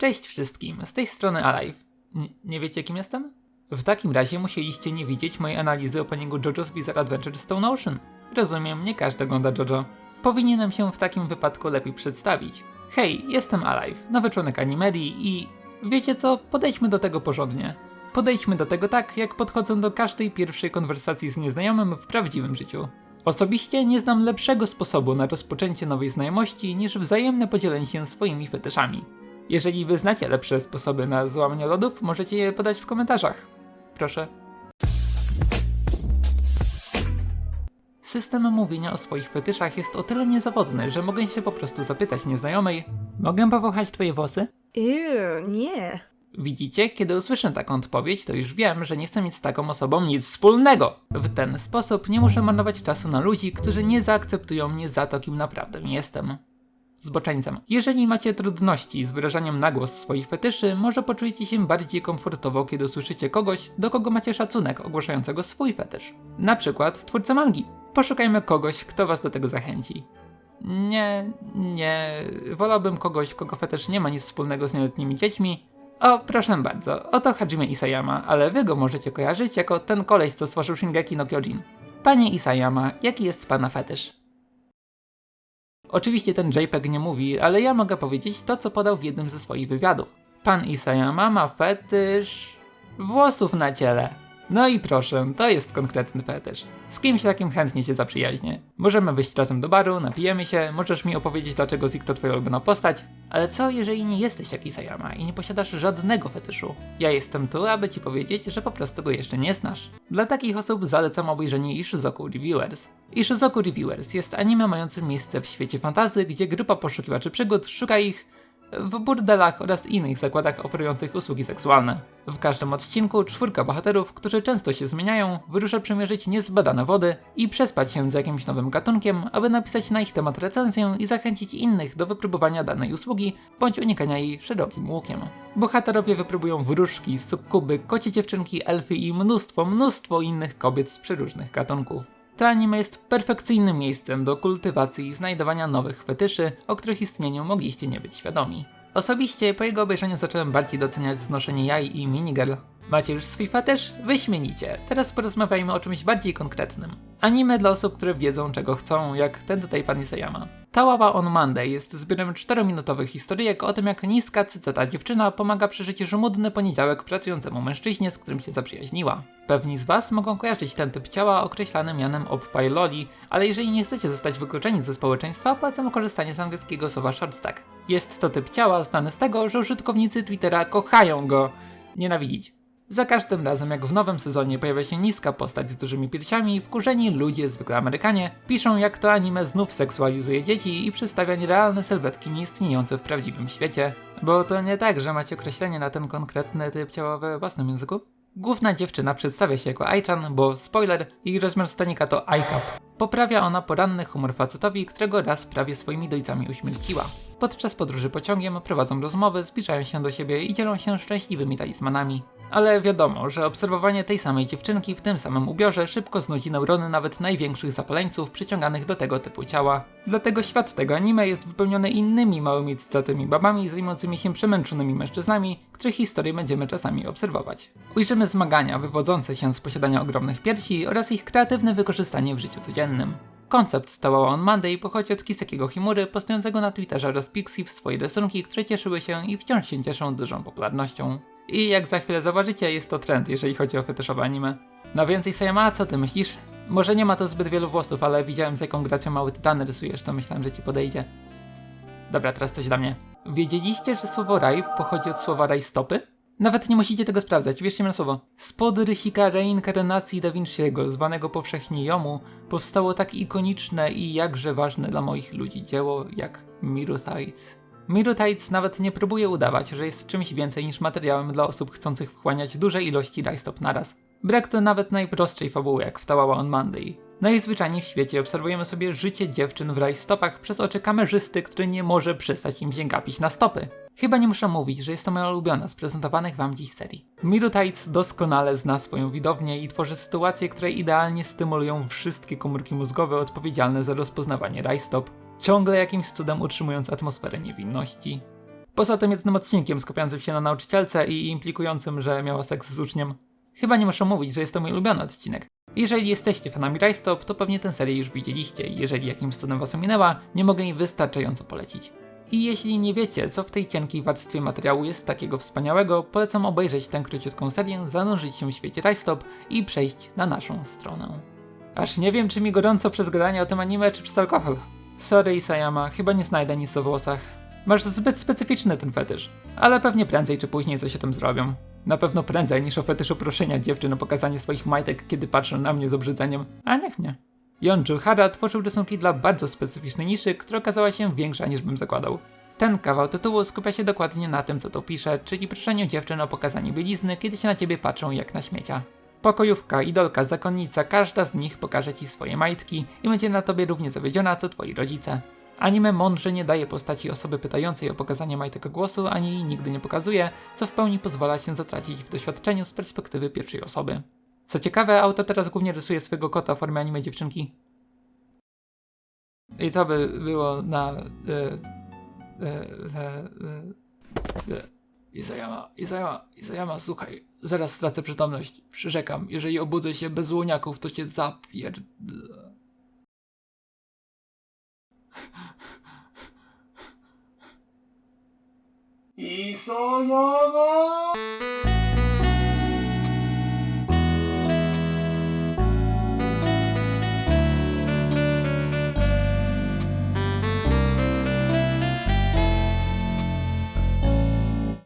Cześć wszystkim, z tej strony Alive. N- nie wiecie kim jestem? W takim razie musieliście nie widzieć mojej analizy openingu JoJo's Bizarre Adventure Stone Ocean. Rozumiem, nie każdy ogląda JoJo. Powinienem się w takim wypadku lepiej przedstawić. Hej, jestem Alive, nowy członek Animedii i... Wiecie co, podejdźmy do tego porządnie. Podejdźmy do tego tak, jak podchodzę do każdej pierwszej konwersacji z nieznajomym w prawdziwym życiu. Osobiście nie znam lepszego sposobu na rozpoczęcie nowej znajomości niż wzajemne podzielenie się swoimi fetyszami. Jeżeli wy znacie lepsze sposoby na złamanie lodów, możecie je podać w komentarzach. Proszę. System mówienia o swoich fetyszach jest o tyle niezawodny, że mogę się po prostu zapytać nieznajomej Mogę powąchać twoje włosy? Ew, nie. Widzicie, kiedy usłyszę taką odpowiedź, to już wiem, że nie chcę mieć z taką osobą nic wspólnego. W ten sposób nie muszę marnować czasu na ludzi, którzy nie zaakceptują mnie za to, kim naprawdę jestem. Zboczeńcem. Jeżeli macie trudności z wyrażaniem na głos swoich fetyszy, może poczujecie się bardziej komfortowo, kiedy usłyszycie kogoś, do kogo macie szacunek ogłaszającego swój fetysz. Na przykład twórcę mangi. Poszukajmy kogoś, kto was do tego zachęci. Nie, nie. Wolałbym kogoś, kogo fetysz nie ma nic wspólnego z nieletnimi dziećmi. O, proszę bardzo, oto Hajime Isayama, ale wy go możecie kojarzyć jako ten koleś, co stworzył Shingeki no Kyojin. Panie Isayama, jaki jest pana fetysz? Oczywiście ten JPEG nie mówi, ale ja mogę powiedzieć to, co podał w jednym ze swoich wywiadów. Pan Isayama ma fetysz... włosów na ciele. No i proszę, to jest konkretny fetysz. Z kimś takim chętnie się zaprzyjaźnię. Możemy wyjść razem do baru, napijemy się, możesz mi opowiedzieć dlaczego Zik to twoja ulubiona postać. Ale co jeżeli nie jesteś jak Isayama i nie posiadasz żadnego fetyszu? Ja jestem tu, aby ci powiedzieć, że po prostu go jeszcze nie znasz. Dla takich osób zalecam obejrzenie Ishizoku Reviewers. Ishizoku Reviewers jest anime mającym miejsce w świecie fantazy, gdzie grupa poszukiwaczy przygód szuka ich w burdelach oraz innych zakładach oferujących usługi seksualne. W każdym odcinku czwórka bohaterów, którzy często się zmieniają, wyrusza przemierzyć niezbadane wody i przespać się z jakimś nowym gatunkiem, aby napisać na ich temat recenzję i zachęcić innych do wypróbowania danej usługi bądź unikania jej szerokim łukiem. Bohaterowie wypróbują wróżki, sukuby, kocie dziewczynki, elfy i mnóstwo, mnóstwo innych kobiet z przeróżnych gatunków. To anime jest perfekcyjnym miejscem do kultywacji i znajdowania nowych fetyszy, o których istnieniu mogliście nie być świadomi. Osobiście po jego obejrzeniu zacząłem bardziej doceniać znoszenie jaj i minigirl. Macie już swój fetysz? Wyśmienicie. Teraz porozmawiajmy o czymś bardziej konkretnym. Anime dla osób, które wiedzą czego chcą, jak ten tutaj pan Isayama. Tałaba on Monday jest zbiorem 4-minutowych historyjek o tym, jak niska cycata dziewczyna pomaga przeżyć żmudny poniedziałek pracującemu mężczyźnie, z którym się zaprzyjaźniła. Pewni z was mogą kojarzyć ten typ ciała określany mianem oppai loli, ale jeżeli nie chcecie zostać wykluczeni ze społeczeństwa, polecam korzystanie z angielskiego słowa shortstack. Jest to typ ciała znany z tego, że użytkownicy Twittera kochają go nienawidzić. Za każdym razem, jak w nowym sezonie pojawia się niska postać z dużymi piersiami, wkurzeni ludzie, zwykle Amerykanie, piszą jak to anime znów seksualizuje dzieci i przedstawia nierealne sylwetki nieistniejące w prawdziwym świecie. Bo to nie tak, że macie określenie na ten konkretny typ ciała we własnym języku? Główna dziewczyna przedstawia się jako Aichan, bo spoiler, jej rozmiar stanika to iCap. Poprawia ona poranny humor facetowi, którego raz prawie swoimi dojcami uśmierciła. Podczas podróży pociągiem prowadzą rozmowy, zbliżają się do siebie i dzielą się szczęśliwymi talizmanami. Ale wiadomo, że obserwowanie tej samej dziewczynki w tym samym ubiorze szybko znudzi neurony nawet największych zapaleńców przyciąganych do tego typu ciała. Dlatego świat tego anime jest wypełniony innymi małymi cycatymi babami zajmującymi się przemęczonymi mężczyznami, których historię będziemy czasami obserwować. Ujrzymy zmagania wywodzące się z posiadania ogromnych piersi oraz ich kreatywne wykorzystanie w życiu codziennym. Koncept Tałała on Monday pochodzi od Kisekiego Himury, postującego na Twitterze oraz Pixie w swoje rysunki, które cieszyły się i wciąż się cieszą dużą popularnością. I jak za chwilę zobaczycie, jest to trend, jeżeli chodzi o fetyszowe anime. No więc Isayama, co ty myślisz? Może nie ma to zbyt wielu włosów, ale widziałem z jaką gracją mały tytany rysujesz, to myślałem, że ci podejdzie. Dobra, teraz coś dla mnie. Wiedzieliście, że słowo raj pochodzi od słowa rajstopy? Nawet nie musicie tego sprawdzać, wierzcie mi na słowo. Spod rysika reinkarnacji Da Vinci'ego, zwanego powszechnie Jomu, powstało tak ikoniczne i jakże ważne dla moich ludzi dzieło jak Miru. Miru Tides nawet nie próbuje udawać, że jest czymś więcej niż materiałem dla osób chcących wchłaniać duże ilości rajstop naraz. Brak to nawet najprostszej fabuły jak w Tałała on Monday. Najzwyczajniej w świecie obserwujemy sobie życie dziewczyn w rajstopach przez oczy kamerzysty, który nie może przestać im się gapić na stopy. Chyba nie muszę mówić, że jest to moja ulubiona z prezentowanych wam dziś serii. Miru Tides doskonale zna swoją widownię i tworzy sytuacje, które idealnie stymulują wszystkie komórki mózgowe odpowiedzialne za rozpoznawanie rajstop, ciągle jakimś cudem utrzymując atmosferę niewinności. Poza tym jednym odcinkiem skupiającym się na nauczycielce i implikującym, że miała seks z uczniem. Chyba nie muszę mówić, że jest to mój ulubiony odcinek. Jeżeli jesteście fanami Rajstop, to pewnie tę serię już widzieliście jeżeli jakimś cudem was ominęła, nie mogę jej wystarczająco polecić. I jeśli nie wiecie, co w tej cienkiej warstwie materiału jest takiego wspaniałego, polecam obejrzeć tę króciutką serię, zanurzyć się w świecie Rajstop i przejść na naszą stronę. Aż nie wiem, czy mi gorąco przez gadanie o tym anime, czy przez alkohol. Sorry Isayama, chyba nie znajdę nic o włosach. Masz zbyt specyficzny ten fetysz, ale pewnie prędzej czy później coś o tym zrobią. Na pewno prędzej niż o fetyszu proszenia dziewczyn o pokazanie swoich majtek, kiedy patrzą na mnie z obrzydzeniem. A niech nie. Yonju Hara tworzył rysunki dla bardzo specyficznej niszy, która okazała się większa niż bym zakładał. Ten kawał tytułu skupia się dokładnie na tym, co tu pisze, czyli proszeniu dziewczyn o pokazanie bielizny, kiedy się na ciebie patrzą jak na śmiecia. Pokojówka, idolka, zakonnica, każda z nich pokaże ci swoje majtki i będzie na tobie równie zawiedziona, co twoi rodzice. Anime mądrze nie daje postaci osoby pytającej o pokazanie majtek głosu, ani jej nigdy nie pokazuje, co w pełni pozwala się zatracić w doświadczeniu z perspektywy pierwszej osoby. Co ciekawe, autor teraz głównie rysuje swojego kota w formie anime dziewczynki. I to by było na... E, e, e, e, e. Izayama, Izayama, Izayama, słuchaj, zaraz stracę przytomność. Przyrzekam, jeżeli obudzę się bez łoniaków, to cię zapierd... Isayama!